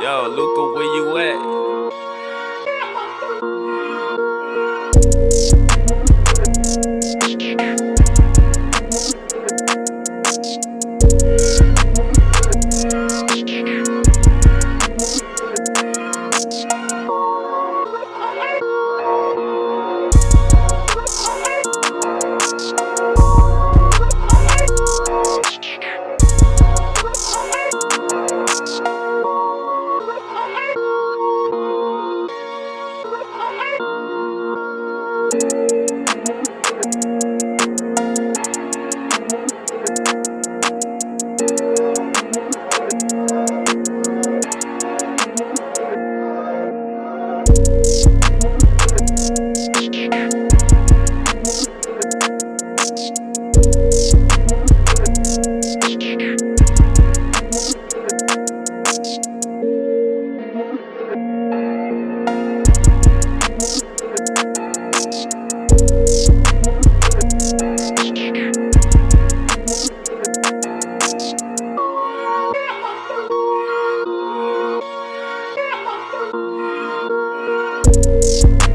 Yo, Luca, where you at? Thank